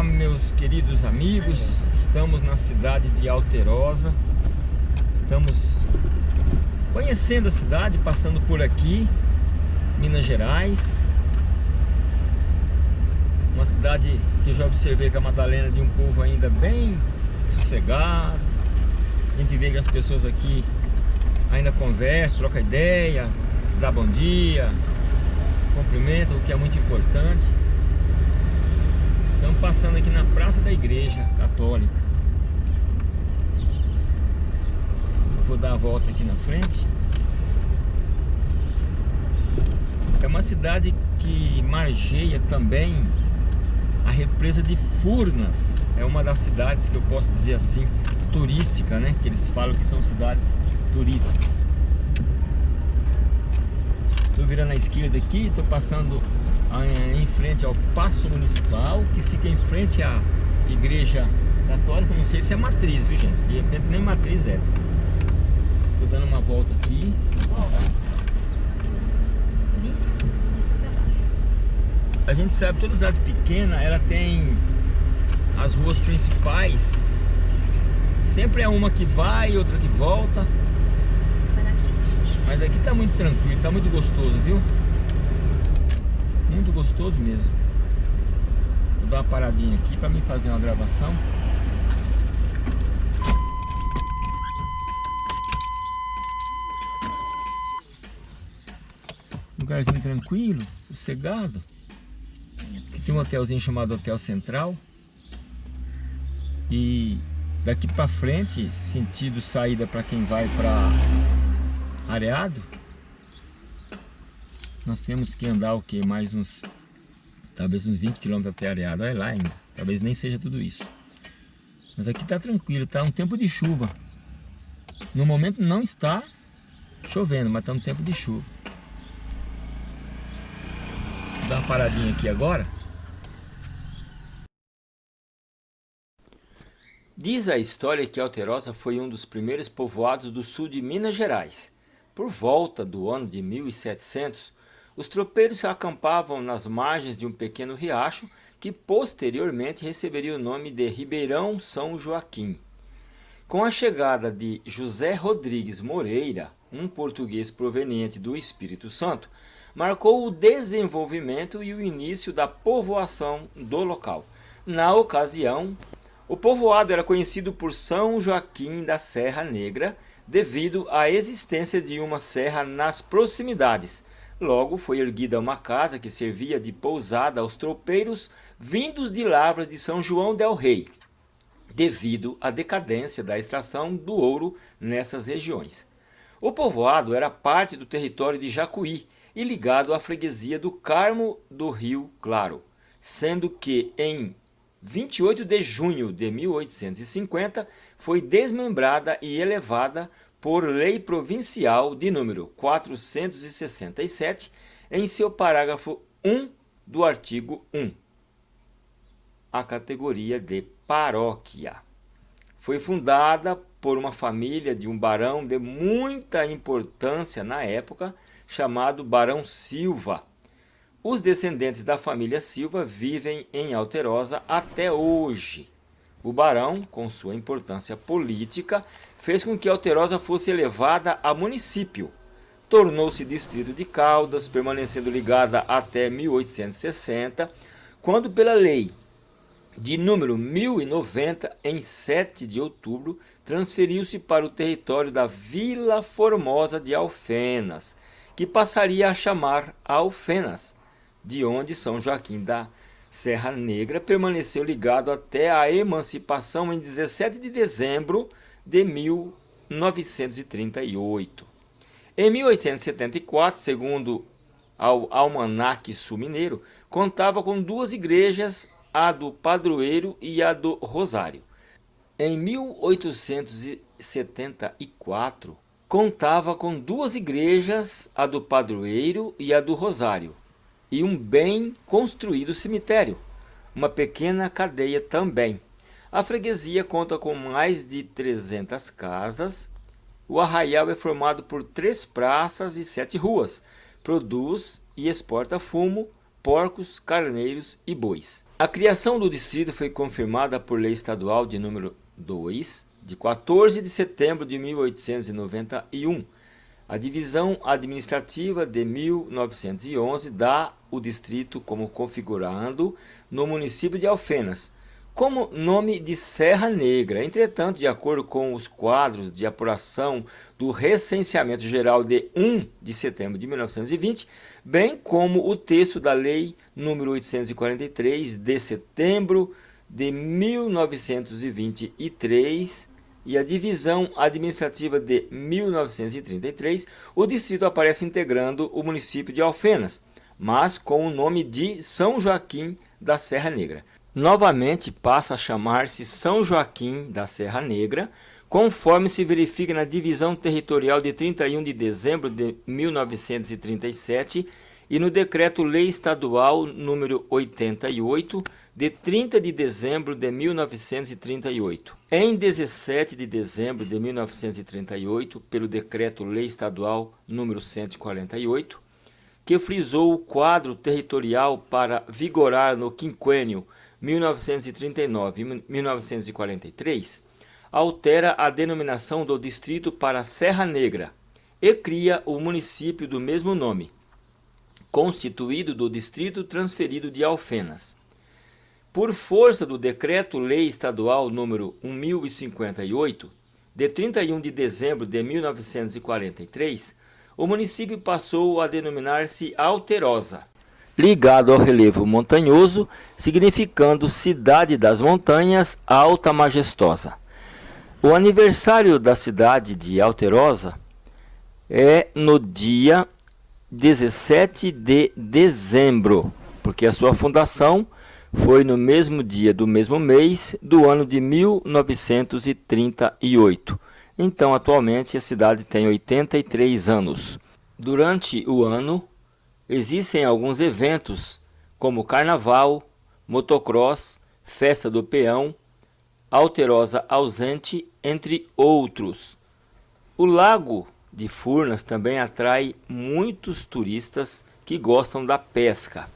Olá, meus queridos amigos. Estamos na cidade de Alterosa. Estamos conhecendo a cidade, passando por aqui, Minas Gerais. Uma cidade que eu já observei que a Madalena de um povo ainda bem sossegado. A gente vê que as pessoas aqui ainda conversam, trocam ideia, dá bom dia, cumprimentam, o que é muito importante. Estamos passando aqui na Praça da Igreja Católica. Vou dar a volta aqui na frente. É uma cidade que margeia também a represa de Furnas. É uma das cidades que eu posso dizer assim, turística, né? Que eles falam que são cidades turísticas. Estou virando à esquerda aqui, estou passando em frente ao Paço Municipal, que fica em frente à Igreja Católica, não sei se é matriz, viu gente? De repente nem matriz é. Tô dando uma volta aqui. A gente sabe, toda cidade pequena, ela tem as ruas principais. Sempre é uma que vai, outra que volta. Mas aqui tá muito tranquilo, tá muito gostoso, viu? Muito gostoso mesmo. Vou dar uma paradinha aqui para me fazer uma gravação. Lugarzinho tranquilo, sossegado. Aqui tem um hotelzinho chamado Hotel Central. E daqui para frente, sentido saída para quem vai para Areado, nós temos que andar o que? Mais uns, talvez uns 20 km até Areado, olha lá ainda, talvez nem seja tudo isso. Mas aqui está tranquilo, está um tempo de chuva. No momento não está chovendo, mas está no tempo de chuva. Vou dar uma paradinha aqui agora. Diz a história que Alterosa foi um dos primeiros povoados do sul de Minas Gerais. Por volta do ano de 1700, os tropeiros acampavam nas margens de um pequeno riacho que posteriormente receberia o nome de Ribeirão São Joaquim. Com a chegada de José Rodrigues Moreira, um português proveniente do Espírito Santo, marcou o desenvolvimento e o início da povoação do local. Na ocasião, o povoado era conhecido por São Joaquim da Serra Negra, devido à existência de uma serra nas proximidades, Logo foi erguida uma casa que servia de pousada aos tropeiros vindos de lavras de São João del Rei, devido à decadência da extração do ouro nessas regiões. O povoado era parte do território de Jacuí e ligado à freguesia do Carmo do Rio Claro, sendo que em 28 de junho de 1850 foi desmembrada e elevada por lei provincial de número 467, em seu parágrafo 1 do artigo 1, a categoria de paróquia. Foi fundada por uma família de um barão de muita importância na época, chamado Barão Silva. Os descendentes da família Silva vivem em Alterosa até hoje. O barão, com sua importância política, fez com que Alterosa fosse elevada a município. Tornou-se distrito de Caldas, permanecendo ligada até 1860, quando pela lei de número 1090, em 7 de outubro, transferiu-se para o território da Vila Formosa de Alfenas, que passaria a chamar Alfenas, de onde São Joaquim da Serra Negra permaneceu ligado até a emancipação em 17 de dezembro de 1938. Em 1874, segundo ao Almanaque Sul Mineiro, contava com duas igrejas, a do Padroeiro e a do Rosário. Em 1874, contava com duas igrejas, a do Padroeiro e a do Rosário e um bem construído cemitério, uma pequena cadeia também. A freguesia conta com mais de 300 casas. O arraial é formado por três praças e sete ruas. Produz e exporta fumo, porcos, carneiros e bois. A criação do distrito foi confirmada por lei estadual de número 2, de 14 de setembro de 1891. A divisão administrativa de 1911 dá o distrito como configurando no município de Alfenas, como nome de Serra Negra. Entretanto, de acordo com os quadros de apuração do Recenseamento Geral de 1 de setembro de 1920, bem como o texto da Lei número 843 de setembro de 1923 e a divisão administrativa de 1933, o distrito aparece integrando o município de Alfenas, mas com o nome de São Joaquim da Serra Negra. Novamente passa a chamar-se São Joaquim da Serra Negra, conforme se verifica na divisão territorial de 31 de dezembro de 1937 e no Decreto-Lei Estadual número 88, de 30 de dezembro de 1938. Em 17 de dezembro de 1938, pelo Decreto-Lei Estadual número 148, que frisou o quadro territorial para vigorar no quinquênio 1939-1943, altera a denominação do distrito para Serra Negra e cria o município do mesmo nome, constituído do distrito transferido de Alfenas. Por força do Decreto-Lei Estadual número 1058, de 31 de dezembro de 1943, o município passou a denominar-se Alterosa, ligado ao relevo montanhoso, significando Cidade das Montanhas Alta Majestosa. O aniversário da cidade de Alterosa é no dia 17 de dezembro, porque a sua fundação foi no mesmo dia do mesmo mês do ano de 1938. Então, atualmente, a cidade tem 83 anos. Durante o ano, existem alguns eventos, como Carnaval, Motocross, Festa do Peão, Alterosa Ausente, entre outros. O lago de Furnas também atrai muitos turistas que gostam da pesca.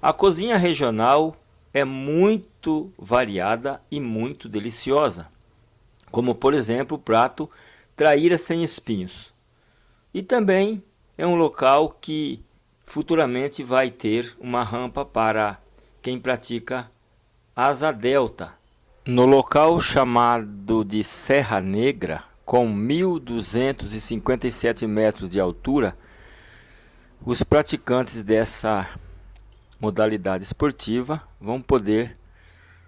A cozinha regional é muito variada e muito deliciosa, como por exemplo o prato traíra sem espinhos. E também é um local que futuramente vai ter uma rampa para quem pratica asa delta. No local chamado de Serra Negra, com 1.257 metros de altura, os praticantes dessa modalidade esportiva vão poder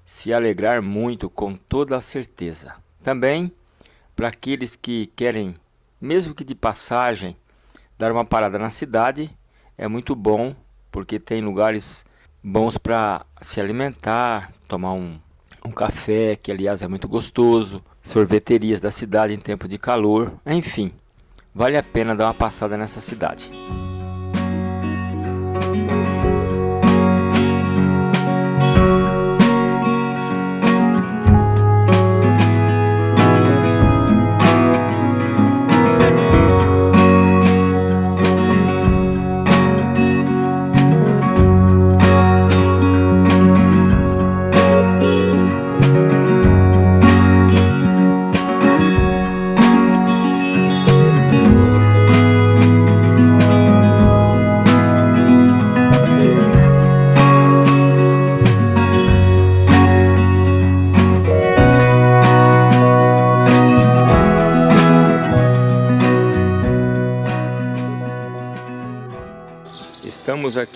se alegrar muito com toda a certeza. Também para aqueles que querem, mesmo que de passagem, dar uma parada na cidade, é muito bom porque tem lugares bons para se alimentar, tomar um, um café, que aliás é muito gostoso, sorveterias da cidade em tempo de calor, enfim, vale a pena dar uma passada nessa cidade.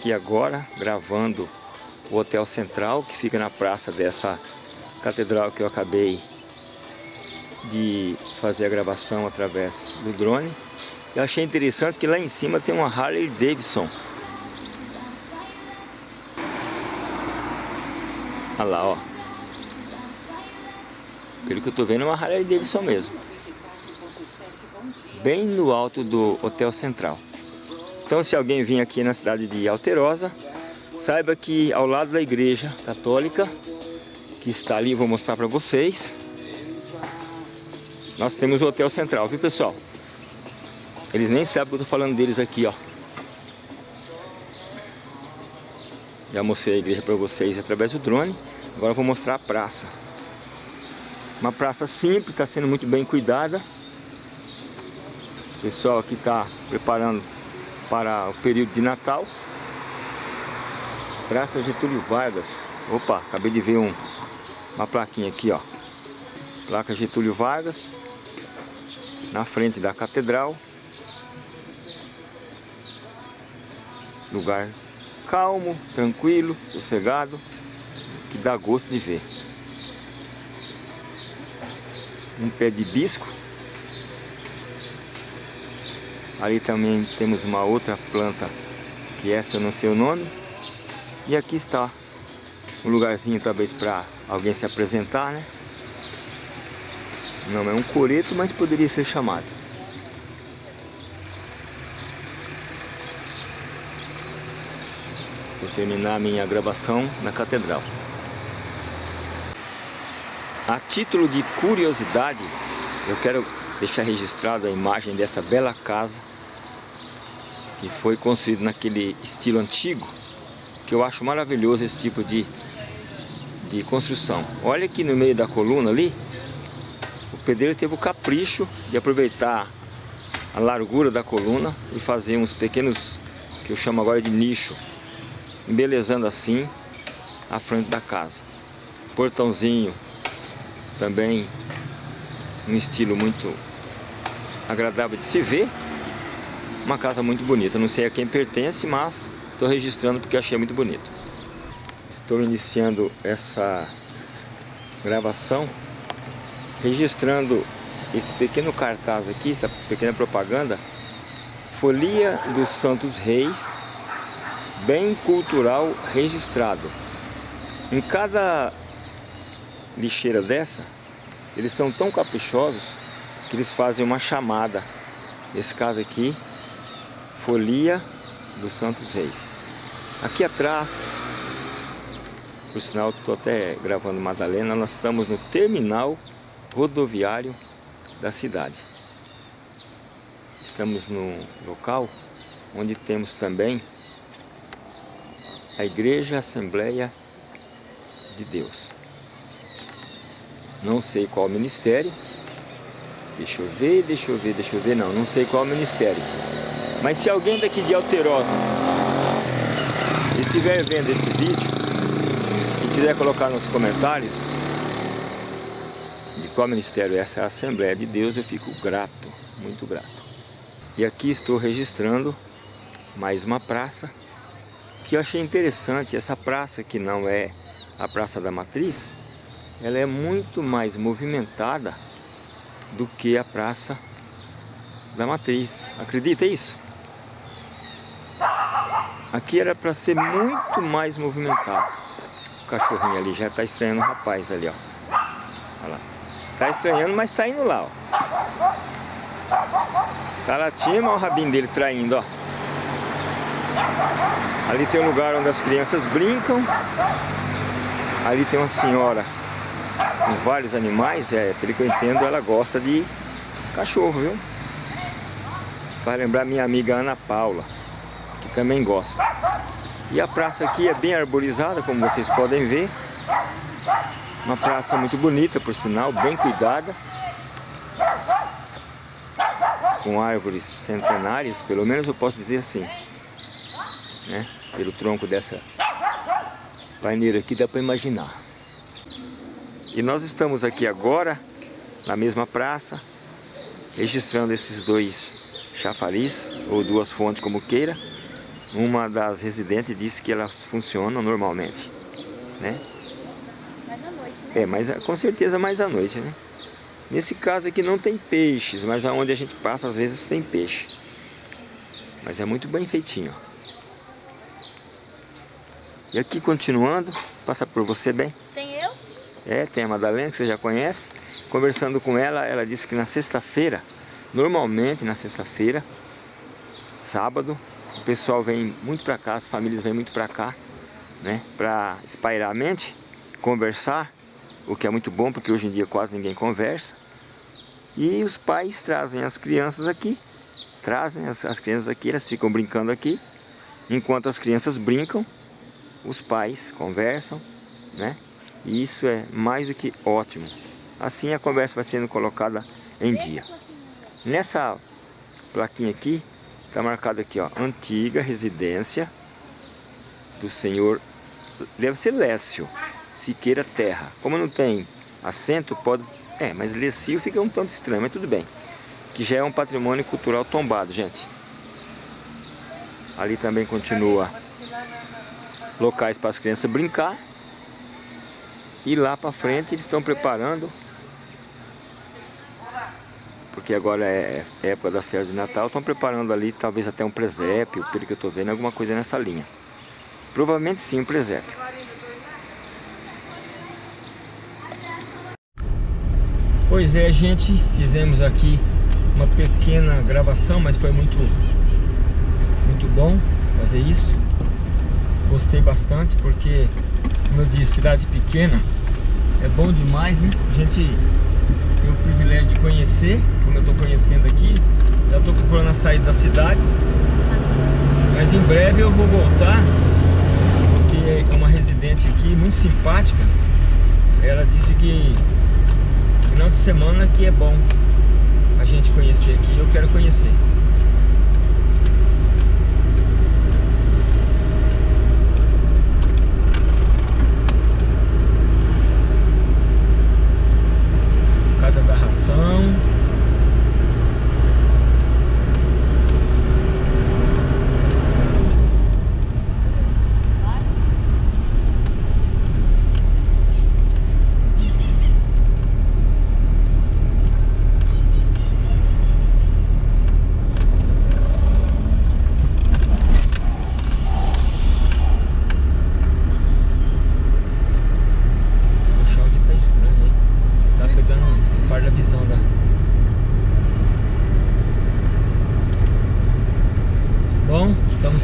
Aqui agora gravando o Hotel Central, que fica na praça dessa catedral que eu acabei de fazer a gravação através do drone. Eu achei interessante que lá em cima tem uma Harley Davidson. Olha lá, ó. Pelo que eu tô vendo é uma Harley Davidson mesmo. Bem no alto do Hotel Central. Então se alguém vir aqui na cidade de Alterosa, saiba que ao lado da igreja católica, que está ali, vou mostrar para vocês, nós temos o Hotel Central, viu pessoal? Eles nem sabem que eu estou falando deles aqui, ó. Já mostrei a igreja para vocês através do drone. Agora vou mostrar a praça. Uma praça simples, está sendo muito bem cuidada. O pessoal aqui está preparando para o período de Natal. Praça Getúlio Vargas. Opa, acabei de ver um, uma plaquinha aqui, ó. Placa Getúlio Vargas. Na frente da catedral. Lugar calmo, tranquilo, sossegado, que dá gosto de ver. Um pé de bisco. Ali também temos uma outra planta, que essa eu não sei o nome. E aqui está um lugarzinho talvez para alguém se apresentar, né? Não é um coreto, mas poderia ser chamado. Vou terminar minha gravação na catedral. A título de curiosidade, eu quero deixar registrada a imagem dessa bela casa que foi construída naquele estilo antigo, que eu acho maravilhoso esse tipo de, de construção. Olha aqui no meio da coluna ali, o pedreiro teve o capricho de aproveitar a largura da coluna e fazer uns pequenos, que eu chamo agora de nicho, embelezando assim a frente da casa. Portãozinho também um estilo muito agradável de se ver. Uma casa muito bonita, não sei a quem pertence, mas estou registrando porque achei muito bonito. Estou iniciando essa gravação registrando esse pequeno cartaz aqui, essa pequena propaganda, Folia dos Santos Reis, bem cultural registrado. Em cada lixeira dessa, eles são tão caprichosos que eles fazem uma chamada. Nesse caso aqui, Folia dos Santos Reis. Aqui atrás, por sinal estou até gravando Madalena, nós estamos no terminal rodoviário da cidade. Estamos no local onde temos também a Igreja Assembleia de Deus. Não sei qual ministério. Deixa eu ver, deixa eu ver, deixa eu ver. Não, não sei qual ministério. Mas se alguém daqui de Alterosa estiver vendo esse vídeo e quiser colocar nos comentários de qual ministério é essa Assembleia de Deus, eu fico grato, muito grato. E aqui estou registrando mais uma praça que eu achei interessante. Essa praça que não é a Praça da Matriz, ela é muito mais movimentada do que a Praça da Matriz. Acredita isso? Aqui era para ser muito mais movimentado. O cachorrinho ali já está estranhando o rapaz ali, ó. Olha lá. Tá estranhando, mas tá indo lá, ó. Tá latindo, olha o rabinho dele traindo, ó. Ali tem um lugar onde as crianças brincam. Ali tem uma senhora com vários animais, é, pelo que eu entendo, ela gosta de cachorro, viu? Vai lembrar minha amiga Ana Paula, que também gosta. E a praça aqui é bem arborizada, como vocês podem ver. Uma praça muito bonita, por sinal, bem cuidada. Com árvores centenárias, pelo menos eu posso dizer assim. Né? Pelo tronco dessa paineira aqui dá para imaginar. E nós estamos aqui agora, na mesma praça, registrando esses dois chafariz, ou duas fontes como queira. Uma das residentes disse que elas funcionam normalmente, né? Mais à noite, né? É, mas com certeza mais à noite, né? Nesse caso aqui não tem peixes, mas aonde a gente passa às vezes tem peixe. Mas é muito bem feitinho, E aqui continuando, passa por você bem. É, tem a Madalena, que você já conhece. Conversando com ela, ela disse que na sexta-feira, normalmente na sexta-feira, sábado, o pessoal vem muito para cá, as famílias vêm muito para cá, né? Para espairar a mente, conversar, o que é muito bom, porque hoje em dia quase ninguém conversa. E os pais trazem as crianças aqui, trazem as, as crianças aqui, elas ficam brincando aqui. Enquanto as crianças brincam, os pais conversam, né? E isso é mais do que ótimo. Assim a conversa vai sendo colocada em dia. Nessa plaquinha aqui, está marcado aqui, ó, antiga residência do senhor, deve ser Lécio, Siqueira Terra. Como não tem acento, pode... É, mas Lécio fica um tanto estranho, mas tudo bem. Que já é um patrimônio cultural tombado, gente. Ali também continua locais para as crianças brincar. E lá para frente eles estão preparando porque agora é, é época das festas de Natal, estão preparando ali talvez até um presépio, pelo que eu estou vendo, alguma coisa nessa linha. Provavelmente sim, um presépio. Pois é, gente, fizemos aqui uma pequena gravação, mas foi muito, muito bom fazer isso. Gostei bastante porque, como eu disse, cidade pequena é bom demais, né? A gente tem o privilégio de conhecer, como eu estou conhecendo aqui. Já estou procurando a saída da cidade. Mas em breve eu vou voltar, porque é uma residente aqui muito simpática. Ela disse que final de semana que é bom a gente conhecer aqui. Eu quero conhecer.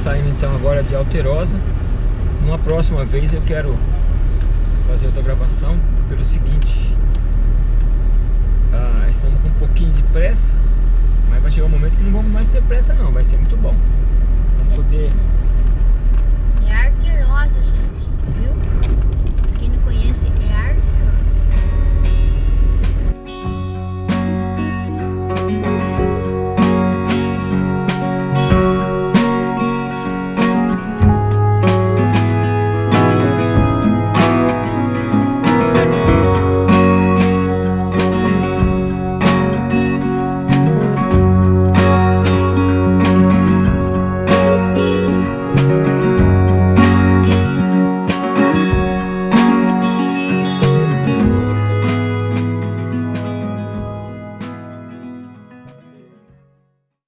saindo então agora de Alterosa. Uma próxima vez eu quero fazer outra gravação pelo seguinte. Ah, estamos com um pouquinho de pressa, mas vai chegar um momento que não vamos mais ter pressa não, vai ser muito bom. Vamos poder... É Alterosa, gente.